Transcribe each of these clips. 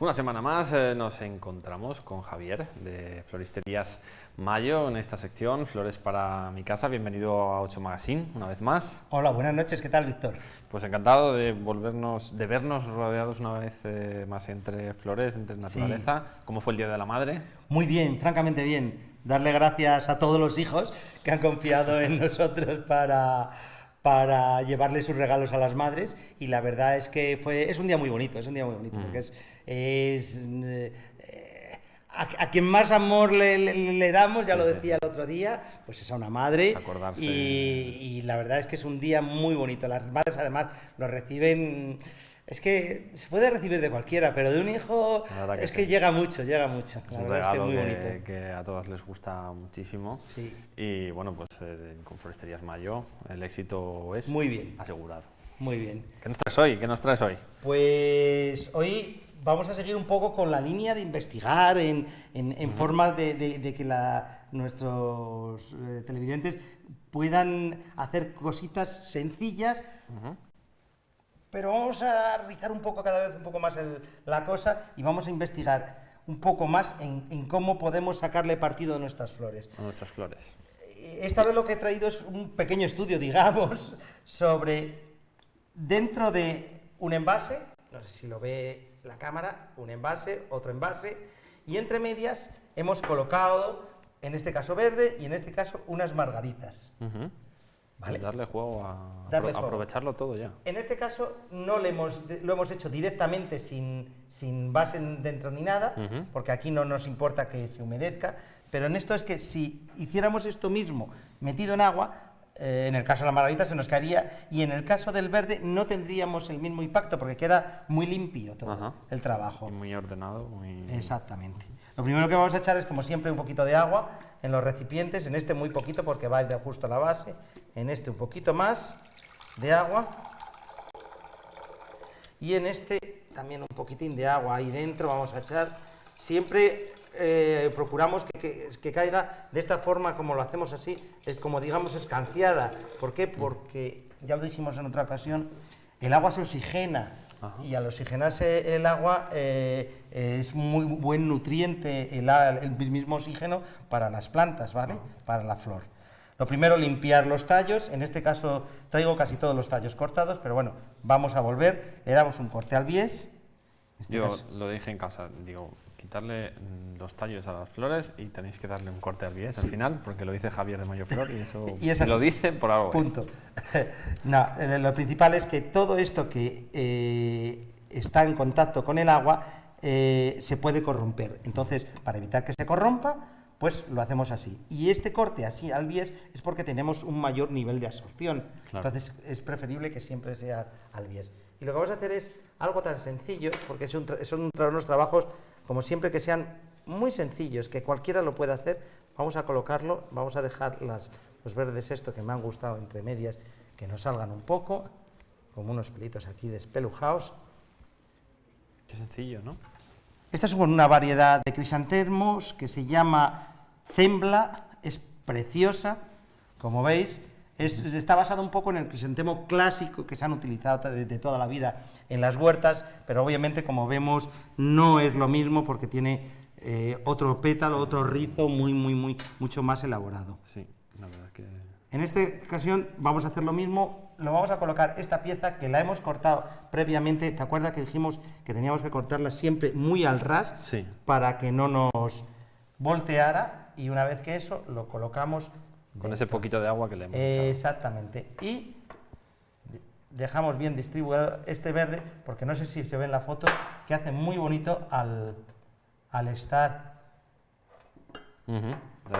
Una semana más eh, nos encontramos con Javier de Floristerías Mayo en esta sección Flores para mi casa. Bienvenido a 8 Magazine una vez más. Hola, buenas noches. ¿Qué tal, Víctor? Pues encantado de volvernos, de vernos rodeados una vez eh, más entre flores, entre naturaleza. ¿Cómo fue el Día de la Madre? Muy bien, francamente bien. Darle gracias a todos los hijos que han confiado en nosotros para para llevarle sus regalos a las madres y la verdad es que fue es un día muy bonito es un día muy bonito porque es, es eh, a, quien más amor le, damos, ya lo decía el otro día, pues es a una madre. Acordarse. Y, la verdad es que es un día muy bonito. Las madres además lo reciben es que se puede recibir de cualquiera, pero de un hijo es que llega mucho, llega mucho. Es un regalo que, a todas les gusta muchísimo. Sí. Y bueno, pues eh, con Foresterías Mayo el éxito es Muy bien. asegurado. Muy bien. ¿Qué nos traes hoy? ¿Qué nos traes hoy? Pues hoy vamos a seguir un poco con la línea de investigar en, forma de, que nuestros eh, televidentes puedan hacer cositas sencillas pero vamos a rizar un poco cada vez un poco más la cosa y vamos a investigar un poco más en, cómo podemos sacarle partido a nuestras flores. A nuestras flores. Esta vez lo que he traído es un pequeño estudio, digamos, sobre dentro de un envase, no sé si lo ve la cámara, un envase, otro envase, y entre medias hemos colocado, en este caso verde y en este caso unas margaritas. Darle juego a aprovecharlo todo ya. En este caso no le hemos, lo hemos hecho directamente sin, sin base dentro ni nada, porque aquí no nos importa que se humedezca, pero en esto es que si hiciéramos esto mismo metido en agua, eh, en el caso de la margarita se nos caería y en el caso del verde no tendríamos el mismo impacto porque queda muy limpio todo el trabajo. Y muy ordenado. Muy... Exactamente. Lo primero que vamos a echar es, como siempre, un poquito de agua en los recipientes, en este muy poquito porque va a ir justo a la base, en este un poquito más de agua y en este también un poquitín de agua ahí dentro vamos a echar. Siempre eh, procuramos que, caiga de esta forma como lo hacemos así, es como digamos escanciada. ¿Por qué? Porque, ya lo dijimos en otra ocasión, el agua se oxigena y al oxigenarse el agua eh, es muy buen nutriente el, mismo oxígeno para las plantas, ¿vale? Para la flor. Lo primero, limpiar los tallos. En este caso traigo casi todos los tallos cortados, pero bueno, vamos a volver. Le damos un corte al bies. Este Yo lo dije en casa, digo, quitarle mm, los tallos a las flores y tenéis que darle un corte al bies al final, porque lo dice Javier de Mayo Flor y eso y lo dice por algo. Punto. no, eh, lo principal es que todo esto que eh, está en contacto con el agua eh, se puede corromper. Entonces, para evitar que se corrompa, pues lo hacemos así. Y este corte así al bies es porque tenemos un mayor nivel de absorción. Entonces es preferible que siempre sea al bies. Y lo que vamos a hacer es algo tan sencillo, porque son, son unos trabajos, como siempre, que sean muy sencillos, que cualquiera lo pueda hacer. Vamos a colocarlo, vamos a dejar las, los verdes esto que me han gustado entre medias, que nos salgan un poco, como unos pelitos aquí despelujados. Qué sencillo, ¿no? Esta es una variedad de crisantemos que se llama Zembla es preciosa, como veis, está basada un poco en el crisantemo clásico que se han utilizado de, toda la vida en las huertas, pero obviamente, como vemos, no es lo mismo porque tiene eh, otro pétalo, otro rizo muy, muy, muy, mucho más elaborado. Sí, la verdad que... En esta ocasión vamos a hacer lo mismo, lo vamos a colocar esta pieza que la hemos cortado previamente, ¿te acuerdas que dijimos que teníamos que cortarla siempre muy al ras sí. para que no nos volteara y una vez que eso lo colocamos... Con ese poquito de agua que le hemos echado. Exactamente. Y dejamos bien distribuido este verde, porque no sé si se ve en la foto, que hace muy bonito al, al estar...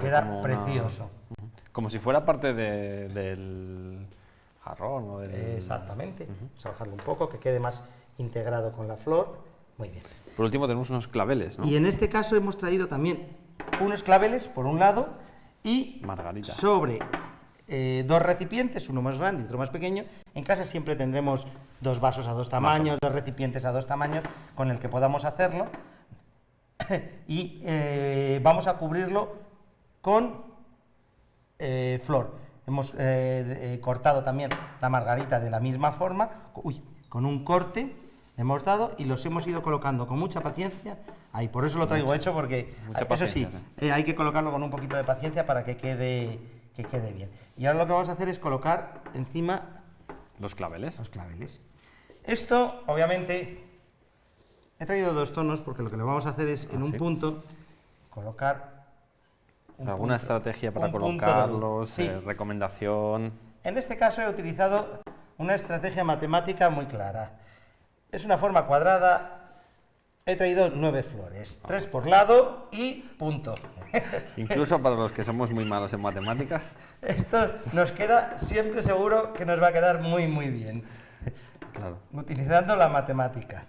Queda precioso. Como si fuera parte del jarrón o del... Exactamente. Vamos a bajarlo un poco, que quede más integrado con la flor. Muy bien. Por último tenemos unos claveles, Y en este caso hemos traído también unos claveles por un lado y sobre eh, dos recipientes, uno más grande y otro más pequeño. En casa siempre tendremos dos vasos a dos tamaños, dos recipientes a dos tamaños con el que podamos hacerlo. y eh, vamos a cubrirlo con eh, flor. Hemos cortado también la margarita de la misma forma, con un corte hemos dado y los hemos ido colocando con mucha paciencia. Ahí, por eso lo traigo hecho, porque eso sí, eh, hay que colocarlo con un poquito de paciencia para que quede, que quede bien. Y ahora lo que vamos a hacer es colocar encima... Los claveles. Los claveles. Esto, obviamente, he traído dos tonos porque lo que le vamos a hacer es en ah, un punto colocar... ¿Alguna estrategia para colocarlos? Eh, ¿Recomendación? En este caso he utilizado una estrategia matemática muy clara. Es una forma cuadrada, he traído nueve flores, tres por lado y punto. Incluso para los que somos muy malos en matemáticas. Esto nos queda siempre seguro que nos va a quedar muy, muy bien. Utilizando la matemática.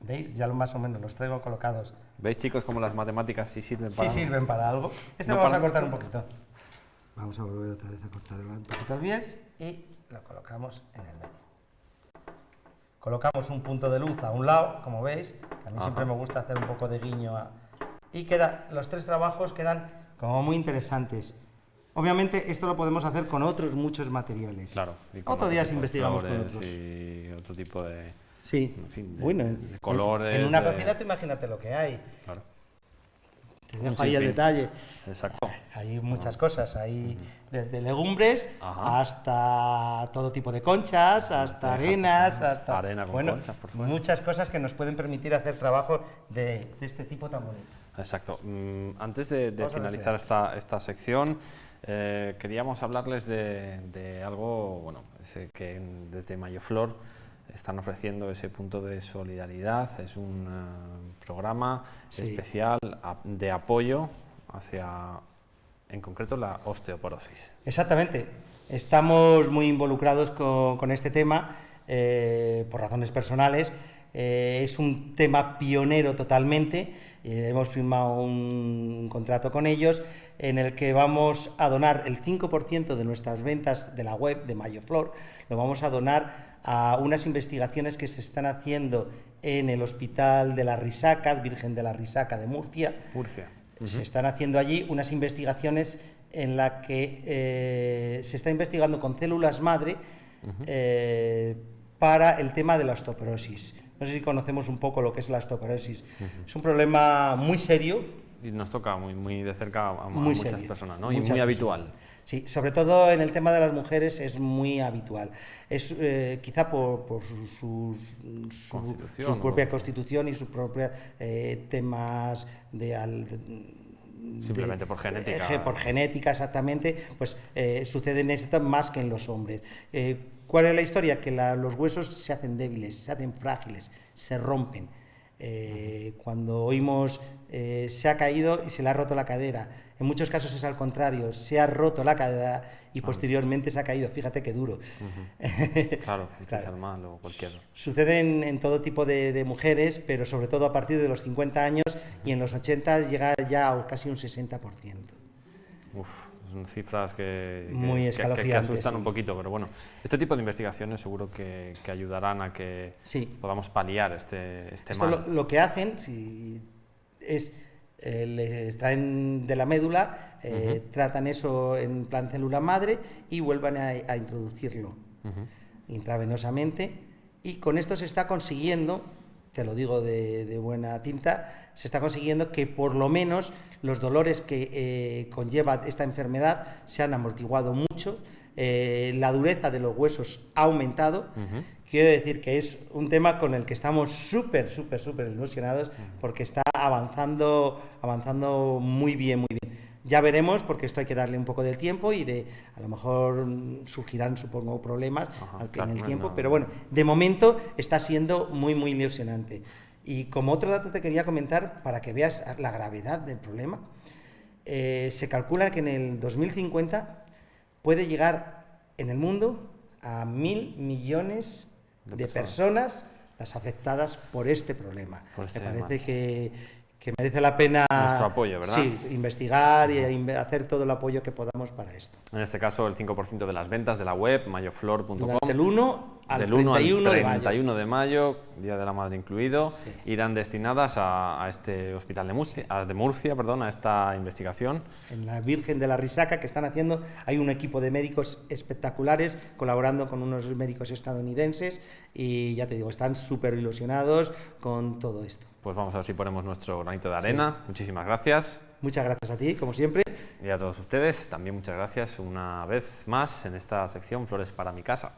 ¿Veis? Ya más o menos los traigo colocados. ¿Veis, chicos, cómo las matemáticas sí sirven para sí sirven para algo? Este lo vamos a cortar un poquito. Vamos a volver otra vez a cortar un poquito el bies y lo colocamos en el medio. Colocamos un punto de luz a un lado, como veis, a mí siempre me gusta hacer un poco de guiño. Y queda, los tres trabajos quedan como muy interesantes. Obviamente esto lo podemos hacer con otros muchos materiales. Claro. Otro día investigamos con otros. Y otro tipo de, sí. bueno, de colores. En una cocina imagínate lo que hay. Claro. Te dejo ahí el detalle. Exacto. Hay muchas cosas, hay desde legumbres hasta todo tipo de conchas, hasta arenas, hasta Arena con conchas, por muchas cosas que nos pueden permitir hacer trabajo de, este tipo tan bonito. Exacto. Mm, antes de, finalizar esta, esta sección, eh, queríamos hablarles de, algo bueno, que desde Mayoflor están ofreciendo ese punto de solidaridad. Es un eh, programa especial de apoyo hacia, en concreto, la osteoporosis. Exactamente. Estamos muy involucrados con, este tema eh, por razones personales. es un tema pionero totalmente. hemos firmado un contrato con ellos en el que vamos a donar el 5% de nuestras ventas de la web de Mayoflor, lo vamos a donar a unas investigaciones que se están haciendo en el Hospital de la Risaca, Virgen de la Risaca de Murcia. Murcia. Se están haciendo allí unas investigaciones en las que eh, se está investigando con células madre eh, para el tema de la osteoporosis. No sé si conocemos un poco lo que es la osteoporosis. Es un problema muy serio y nos toca muy, muy de cerca a, muchas personas, ¿no? y muy habitual. Sí, sobre todo en el tema de las mujeres es muy habitual. Es eh, quizá por, por su, su, propia constitución y sus propios eh, temas de, Simplemente por genética. Eh, por genética, exactamente, pues sucede en esto más que en los hombres. ¿Cuál es la historia? Que los huesos se hacen débiles, se hacen frágiles, se rompen. Cuando oímos eh, se ha caído y se le ha roto la cadera. En muchos casos es al contrario, se ha roto la cadera y posteriormente se ha caído. Fíjate qué duro. claro, claro. mal o cualquier. Sucede en, todo tipo de, mujeres, pero sobre todo a partir de los 50 años y en los 80 llega ya a casi un 60%. Uf, son cifras que, Muy que, asustan un poquito, pero bueno, este tipo de investigaciones seguro que, ayudarán a que podamos paliar este, este Esto mal. Lo, lo que hacen, si es eh, les extraen de la médula, eh, tratan eso en plan célula madre y vuelvan a, introducirlo intravenosamente. Y con esto se está consiguiendo, te lo digo de, buena tinta, se está consiguiendo que por lo menos los dolores que eh, conlleva esta enfermedad se han amortiguado mucho, la dureza de los huesos ha aumentado. Quiero decir que es un tema con el que estamos súper, súper, súper ilusionados porque está avanzando, avanzando muy bien, muy bien. Ya veremos, porque esto hay que darle un poco del tiempo y de, a lo mejor surgirán, supongo, problemas en el tiempo, pero bueno, de momento está siendo muy, muy ilusionante. Y como otro dato te quería comentar, para que veas la gravedad del problema, eh, se calcula que en el 2050 puede llegar en el mundo a mil millones de, personas. las afectadas por este problema. Me parece que, que, merece la pena nuestro apoyo, ¿verdad? Sí, investigar y hacer todo el apoyo que podamos para esto. En este caso, el 5% de las ventas de la web mayoflor.com. el 1 del 1 al 31 de mayo. Día de la Madre incluido, irán destinadas a, este hospital de Murcia, de Murcia, perdón, a esta investigación. En la Virgen de la Risaca que están haciendo, hay un equipo de médicos espectaculares colaborando con unos médicos estadounidenses y ya te digo, están súper ilusionados con todo esto. Pues vamos a ver si ponemos nuestro granito de arena. Muchísimas gracias. Muchas gracias a ti, como siempre. Y a todos ustedes, también muchas gracias una vez más en esta sección Flores para mi casa.